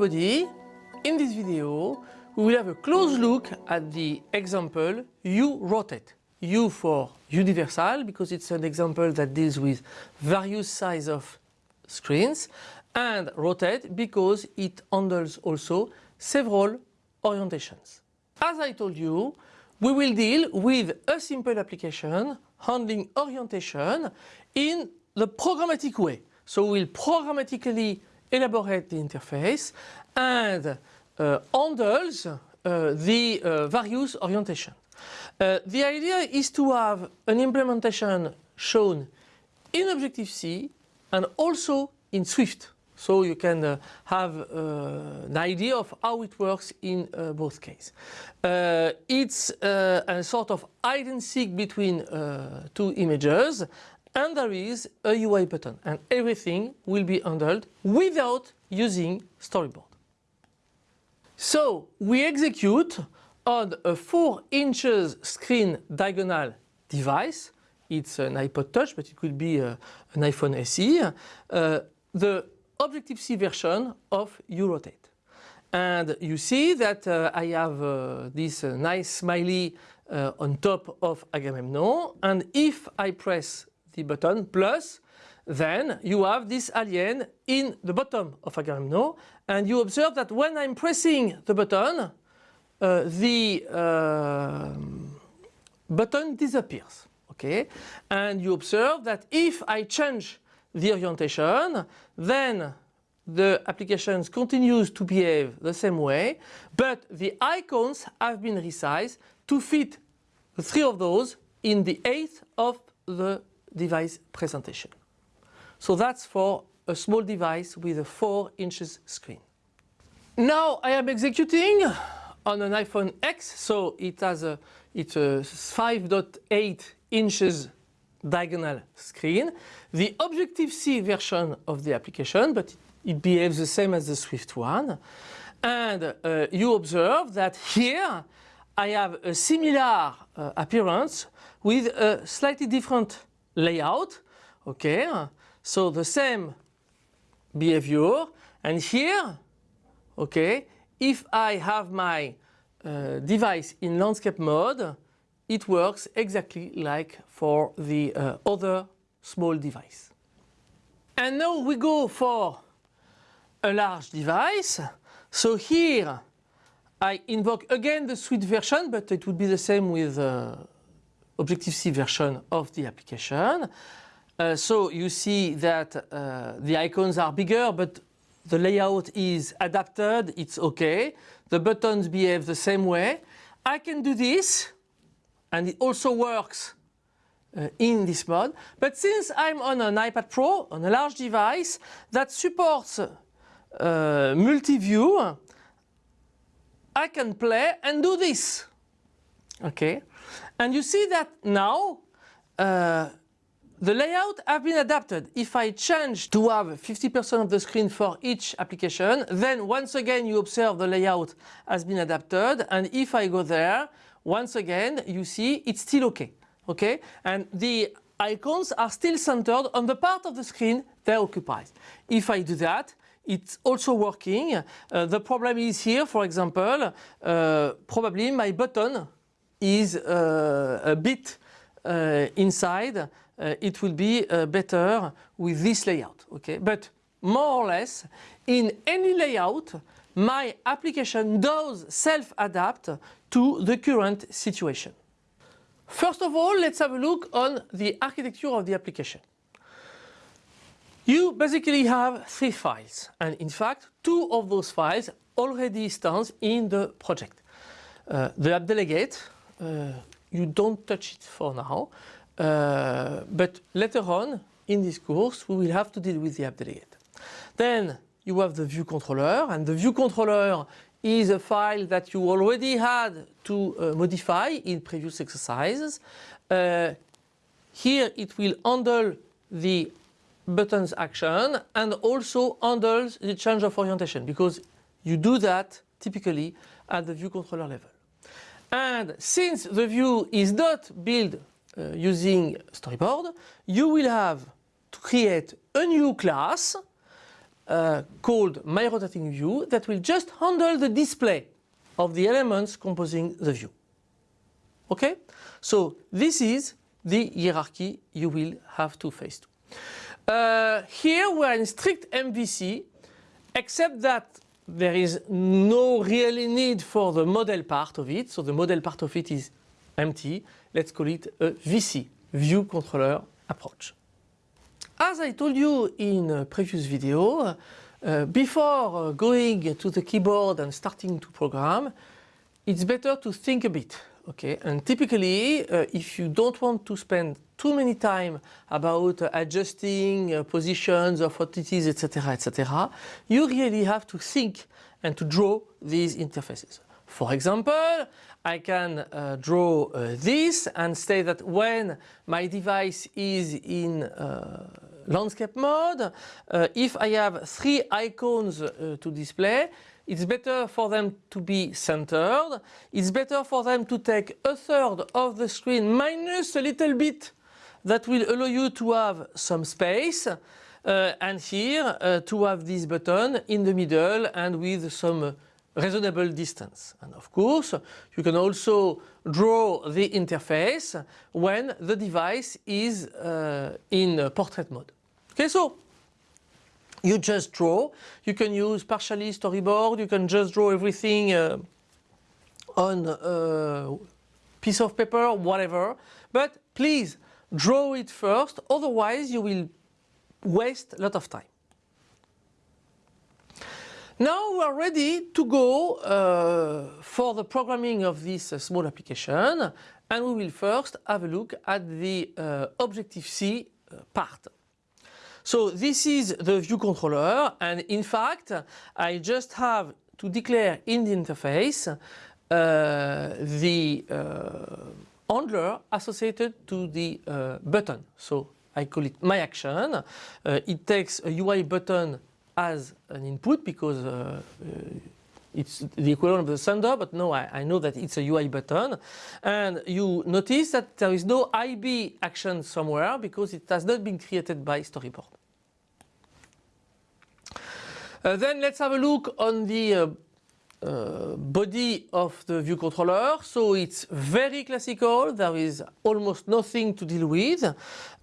In this video, we will have a close look at the example U rotate. U for universal because it's an example that deals with various size of screens and rotate because it handles also several orientations. As I told you, we will deal with a simple application handling orientation in the programmatic way. So we'll programmatically elaborate the interface and uh, handles uh, the uh, various orientation. The idea is to have an implementation shown in Objective-C and also in Swift. So you can uh, have uh, an idea of how it works in uh, both cases. It's a sort of hide and seek between two images and there is a UI button and everything will be handled without using storyboard. So we execute on a 4 inches screen diagonal device. It's an iPod Touch but it could be uh, an iPhone SE. Uh, the Objective-C version of uRotate. And you see that uh, I have uh, this uh, nice smiley uh, on top of Agamemnon and if I press the button plus then you have this alien in the bottom of Agamemnon and you observe that when I'm pressing the button uh, the uh, button disappears okay? And you observe that if I change the orientation then the applications continues to behave the same way but the icons have been resized to fit three of those in the eighth of the device presentation. So that's for a small device with a 4 inches screen. Now I am executing on an iPhone X so it has a it's a 5.8 inches diagonal screen. The Objective-C version of the application but it behaves the same as the Swift one and uh, you observe that here I have a similar uh, appearance with a slightly different layout okay so the same behavior and here okay if I have my uh, device in landscape mode it works exactly like for the uh, other small device. And now we go for a large device. So here I invoke again the Swift version but it would be the same with uh, Objective-C version of the application. Uh, so you see that uh, the icons are bigger but the layout is adapted, it's okay. The buttons behave the same way. I can do this and it also works uh, in this mode. But since I'm on an iPad Pro, on a large device that supports uh, multi-view, I can play and do this. Okay, and you see that now uh, the layout have been adapted. If I change to have 50% of the screen for each application, then once again you observe the layout has been adapted and if I go there, once again you see it's still okay. Okay, and the icons are still centered on the part of the screen they occupy. If I do that, it's also working. Uh, the problem is here, for example, uh, probably my button is uh, a bit uh, inside. Uh, it will be better with this layout. Okay, but more or less in any layout my application does self-adapt to the current situation. First of all, let's have a look on the architecture of the application. You basically have three files and in fact two of those files already stands in the project. Uh, the app delegate, you don't touch it for now, uh, but later on in this course we will have to deal with the app delegate. Then you have the view controller and the view controller is a file that you already had to uh, modify in previous exercises. Uh, here it will handle the buttons action and also handles the change of orientation because you do that typically at the view controller level. And since the view is not built uh, using storyboard, you will have to create a new class uh, called My Rotating View that will just handle the display of the elements composing the view. Okay? So this is the hierarchy you will have to face to. Uh, here we are in strict MVC, except that there is no really need for the model part of it. So the model part of it is empty. Let's call it a VC, View Controller Approach. As I told you in a previous video, uh, before going to the keyboard and starting to program, it's better to think a bit. Okay, and typically, uh, if you don't want to spend too many time about uh, adjusting uh, positions of entities, etc., etc., you really have to think and to draw these interfaces. For example, I can uh, draw uh, this and say that when my device is in uh, landscape mode, uh, if I have three icons to display, it's better for them to be centered. It's better for them to take a third of the screen minus a little bit that will allow you to have some space. Uh, and here uh, to have this button in the middle and with some reasonable distance. And of course, you can also draw the interface when the device is uh, in portrait mode. Okay, so you just draw. You can use partially storyboard. You can just draw everything uh, on a piece of paper, whatever. But please draw it first, otherwise you will waste a lot of time. Now we are ready to go uh, for the programming of this uh, small application and we will first have a look at the uh, Objective-C uh, part. So this is the view controller and in fact I just have to declare in the interface uh, the uh, handler associated to the button. So I call it my action. it takes a UI button as an input because uh, uh, it's the equivalent of the sender, but no, I, I, know that it's a UI button. And you notice that there is no IB action somewhere because it has not been created by Storyboard. Uh, then let's have a look on the uh, body of the view controller. So it's very classical. There is almost nothing to deal with.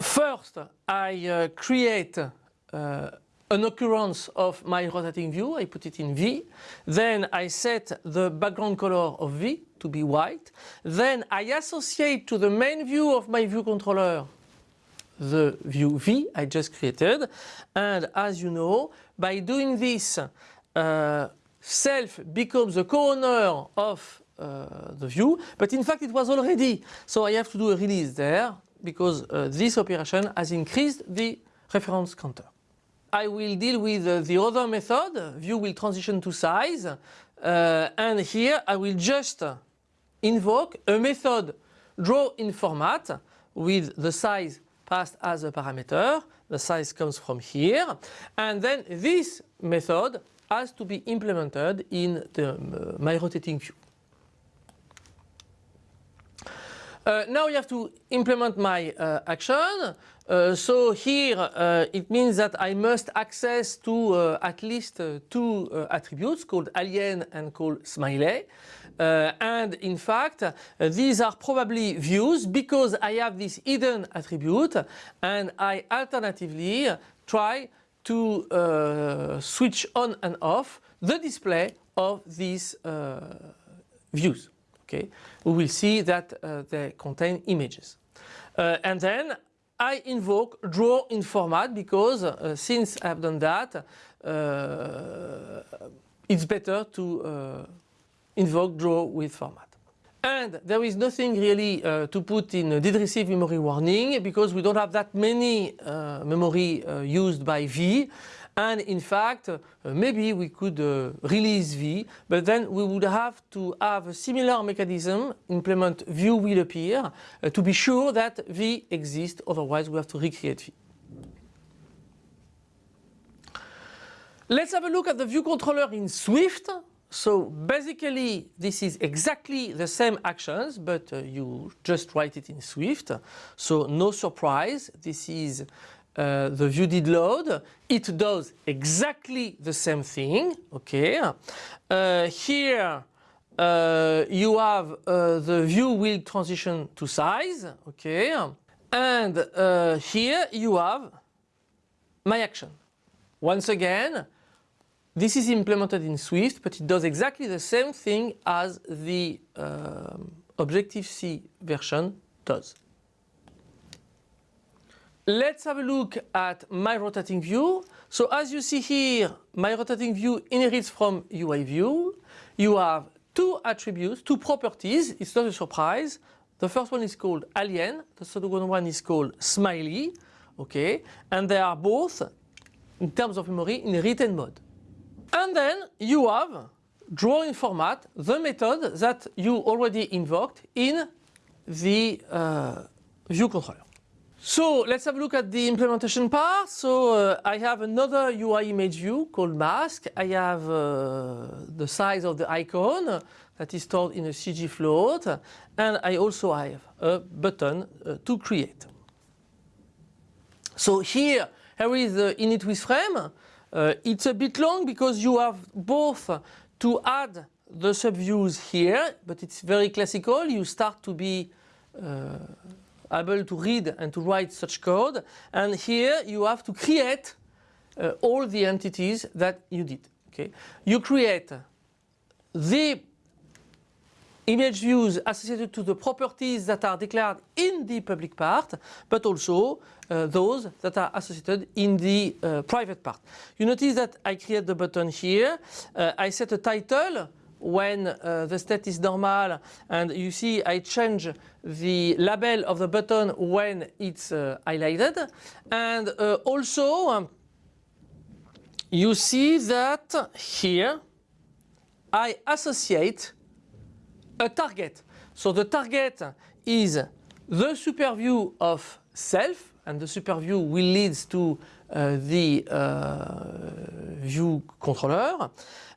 First, I uh, create uh, an occurrence of my rotating view, I put it in V. Then I set the background color of V to be white. Then I associate to the main view of my view controller the view V I just created. And as you know, by doing this, uh, self becomes the co-owner of uh, the view, but in fact it was already. So I have to do a release there because uh, this operation has increased the reference counter. I will deal with uh, the other method, view will transition to size, uh, and here I will just invoke a method draw in format with the size passed as a parameter, the size comes from here, and then this method has to be implemented in the, uh, my rotating view. Uh, now you have to implement my uh, action. Uh, so here uh, it means that I must access to uh, at least uh, two attributes called alien and called smiley. and in fact these are probably views because I have this hidden attribute and I alternatively try to switch on and off the display of these views. Okay, we will see that uh, they contain images. Uh, and then I invoke draw in format because uh, since I've done that, uh, it's better to uh, invoke draw with format. And there is nothing really uh, to put in did receive memory warning because we don't have that many memory used by V. And in fact, uh, maybe we could uh, release V, but then we would have to have a similar mechanism, implement view will appear, uh, to be sure that V exists, otherwise we have to recreate V. Let's have a look at the view controller in Swift. So basically this is exactly the same actions but uh, you just write it in Swift. So no surprise, this is uh, the view did load. It does exactly the same thing. Okay. Uh, here uh, you have uh, the view will transition to size. Okay. And uh, here you have my action. Once again, this is implemented in Swift, but it does exactly the same thing as the um, Objective-C version does. Let's have a look at my rotating view. So as you see here, my rotating view inherits from UI view. You have two attributes, two properties. It's not a surprise. The first one is called alien. The second one is called smiley. Okay, and they are both, in terms of memory, in written mode. And then you have drawing format, the method that you already invoked in the uh, view controller. So let's have a look at the implementation part. So uh, I have another UI image view called mask. I have uh, the size of the icon that is stored in a CG float. And I also have a button uh, to create. So here, here is the init with frame. Uh, it's a bit long because you have both to add the subviews here, but it's very classical. You start to be uh, able to read and to write such code. And here you have to create uh, all the entities that you did. Okay, You create the image views associated to the properties that are declared in the public part, but also uh, those that are associated in the uh, private part. You notice that I create the button here. Uh, I set a title when uh, the state is normal and you see I change the label of the button when it's uh, highlighted and uh, also um, you see that here I associate a target. So the target is the super view of self and the super view will lead to uh, the uh, view controller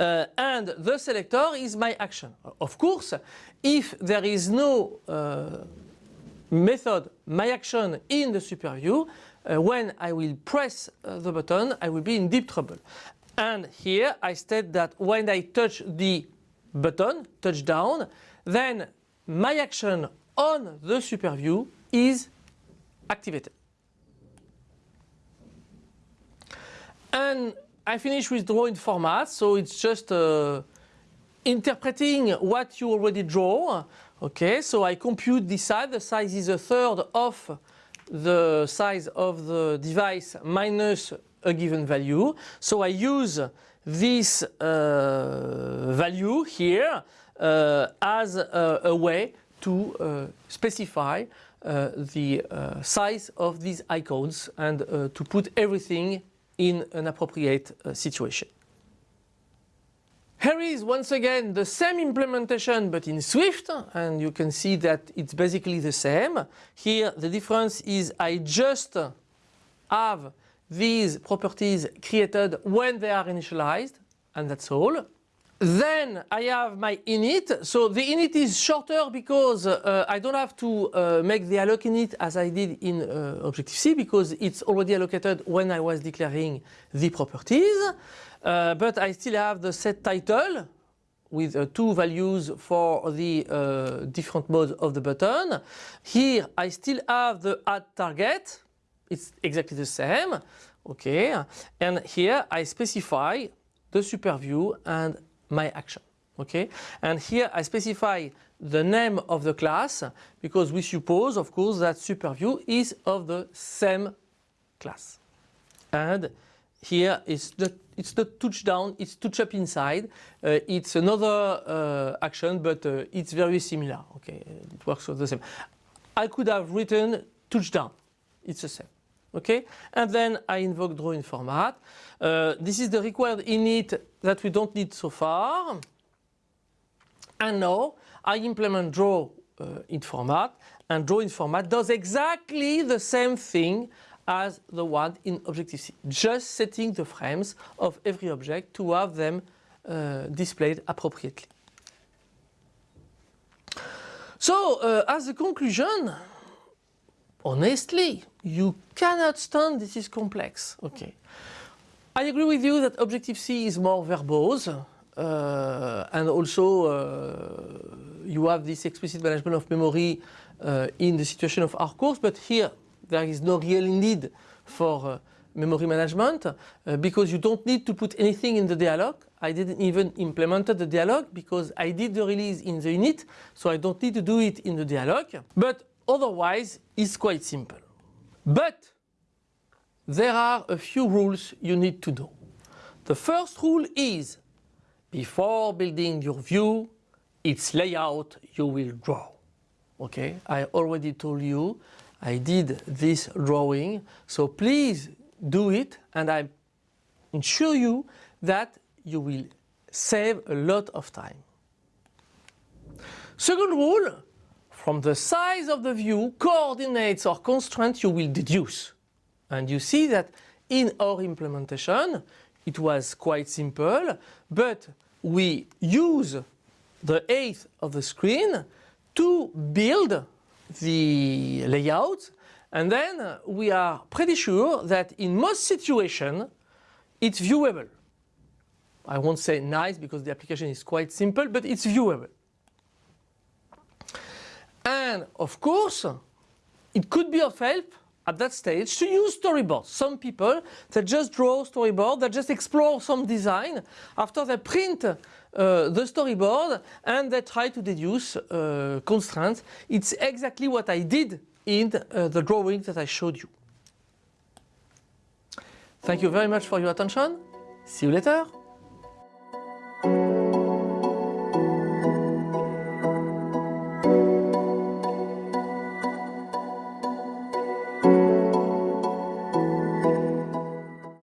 uh, and the selector is my action. Of course, if there is no uh, method my action in the super view, uh, when I will press uh, the button, I will be in deep trouble. And here I state that when I touch the button, touch down, then my action on the super view is activated. And I finish with drawing format, so it's just uh, interpreting what you already draw. Okay, so I compute the size. The size is a third of the size of the device minus a given value. So I use this uh, value here uh, as a, a, way to uh, specify uh, the uh, size of these icons and uh, to put everything in an appropriate situation. Here is once again the same implementation but in Swift and you can see that it's basically the same. Here the difference is I just have these properties created when they are initialized and that's all. Then I have my init. So the init is shorter because uh, I don't have to uh, make the alloc init as I did in uh, Objective-C because it's already allocated when I was declaring the properties. Uh, but I still have the set title with uh, two values for the uh, different modes of the button. Here I still have the add target. It's exactly the same. Okay. And here I specify the super view and my action. Okay, and here I specify the name of the class because we suppose, of course, that SuperView is of the same class. And here it's the it's the touchdown, it's touch up inside. Uh, it's another uh, action, but uh, it's very similar. Okay, it works the same. I could have written touchdown. It's the same okay? And then I invoke draw in format. Uh, this is the required init that we don't need so far. And now I implement draw uh, in format and draw in format does exactly the same thing as the one in Objective-C, just setting the frames of every object to have them uh, displayed appropriately. So uh, as a conclusion, honestly, you cannot stand this is complex. Okay. I agree with you that Objective-C is more verbose uh, and also uh, you have this explicit management of memory uh, in the situation of our course, but here there is no real need for uh, memory management uh, because you don't need to put anything in the dealloc. I didn't even implement the dealloc because I did the release in the init, so I don't need to do it in the dealloc. But otherwise, it's quite simple. But there are a few rules you need to know. The first rule is before building your view, its layout you will draw. Okay, I already told you I did this drawing, so please do it and I ensure you that you will save a lot of time. Second rule, from the size of the view, coordinates or constraints you will deduce. And you see that in our implementation, it was quite simple, but we use the eighth of the screen to build the layout and then we are pretty sure that in most situations it's viewable. I won't say nice because the application is quite simple, but it's viewable. And of course, it could be of help at that stage to use storyboards. Some people that just draw storyboard, that just explore some design. After they print uh, the storyboard and they try to deduce uh, constraints. It's exactly what I did in uh, the drawing that I showed you. Thank you very much for your attention. See you later.